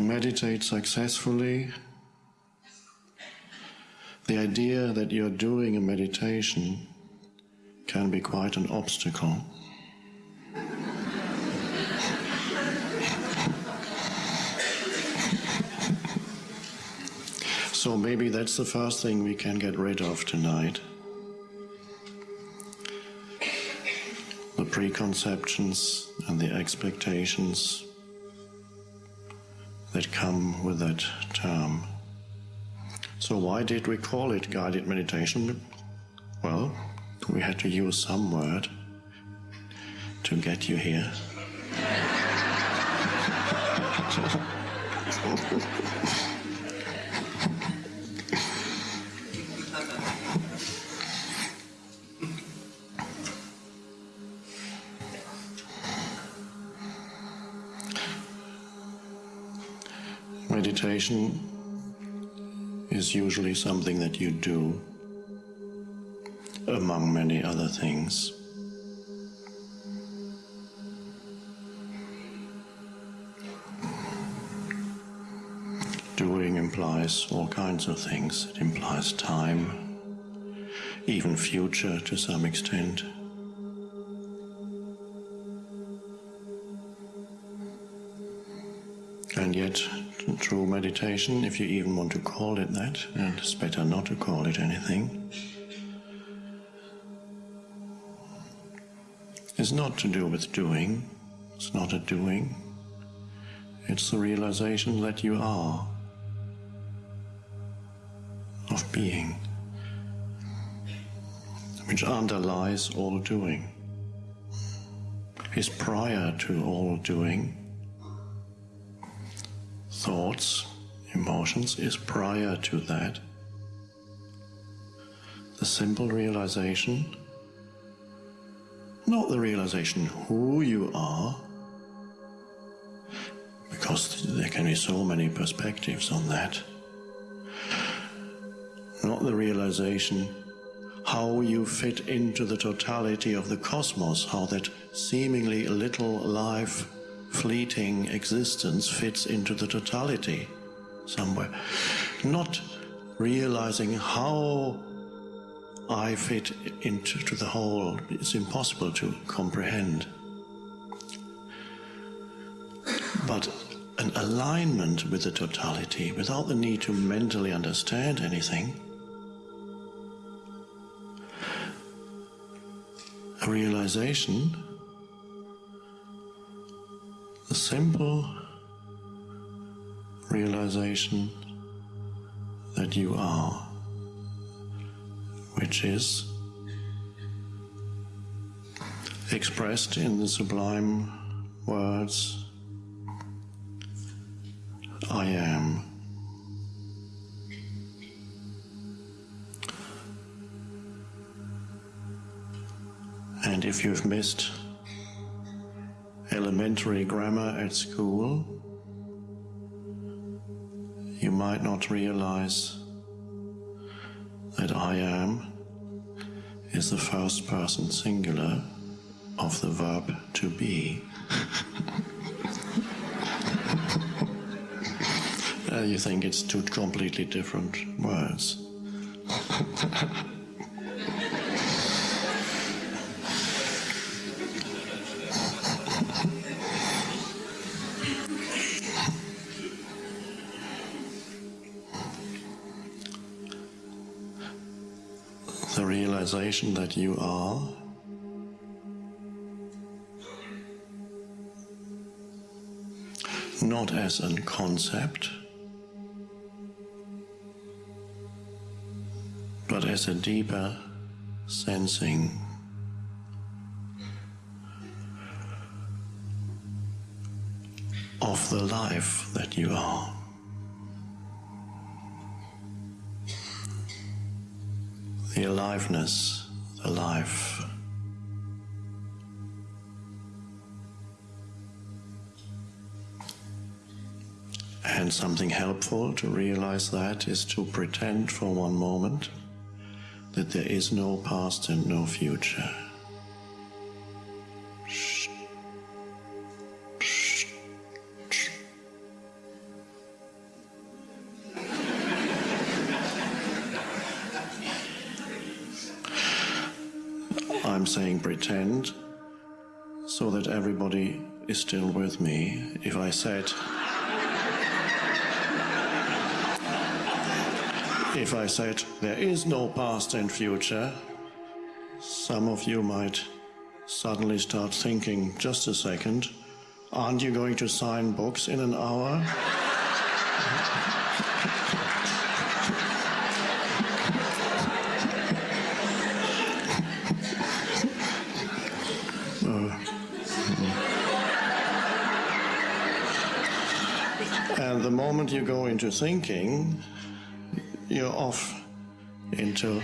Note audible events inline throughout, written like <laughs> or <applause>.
To meditate successfully, the idea that you're doing a meditation can be quite an obstacle. so maybe that's the first thing we can get rid of tonight. The preconceptions and the expectations that come with that term. So, why did we call it guided meditation? Well, we had to use some word to get you here. <laughs> Meditation is usually something that you do among many other things. Doing implies all kinds of things. It implies time, even future to some extent. And yet, true meditation, if you even want to call it that, and it's better not to call it anything, is not to do with doing, it's not a doing, it's the realization that you are, of being, which underlies all doing, is prior to all doing thoughts, emotions is prior to that. The simple realization, not the realization who you are, because there can be so many perspectives on that. Not the realization how you fit into the totality of the cosmos, how that seemingly little life fleeting existence fits into the totality somewhere. Not realizing how I fit into the whole is impossible to comprehend. But an alignment with the totality without the need to mentally understand anything. A realization the simple realization that you are, which is expressed in the sublime words I am. And if you've missed elementary grammar at school, you might not realize that I am is the first person singular of the verb to be. <laughs> uh, you think it's two completely different words. <laughs> realization that you are not as a concept, but as a deeper sensing. Of the life that you are. The aliveness, the life. And something helpful to realize that is to pretend for one moment that there is no past and no future. Saying pretend so that everybody is still with me. If I said, if I said there is no past and future, some of you might suddenly start thinking, just a second, aren't you going to sign books in an hour? The moment you go into thinking, you're off into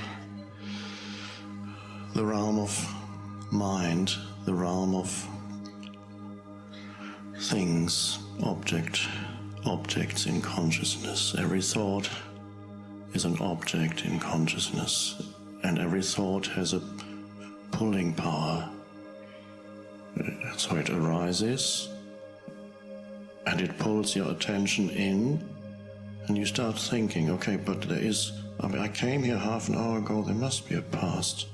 the realm of mind, the realm of things, object, objects in consciousness. Every thought is an object in consciousness, and every thought has a pulling power. So it arises and it pulls your attention in, and you start thinking, okay, but there is, I mean, I came here half an hour ago, there must be a past.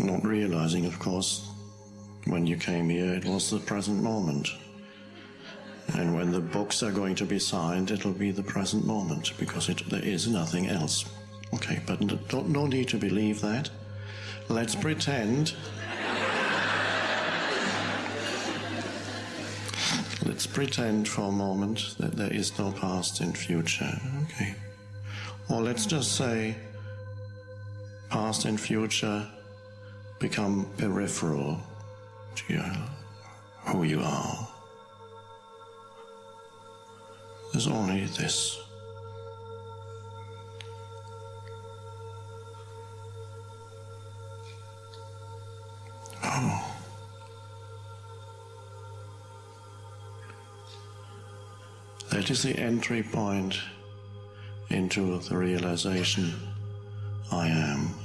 Not realizing, of course, when you came here, it was the present moment. And when the books are going to be signed, it'll be the present moment because it, there is nothing else. Okay, but no, no need to believe that. Let's pretend. Let's pretend for a moment that there is no past and future. Okay. Or let's just say past and future become peripheral to your, who you are. There's only this. Oh. That is the entry point into the realization I am.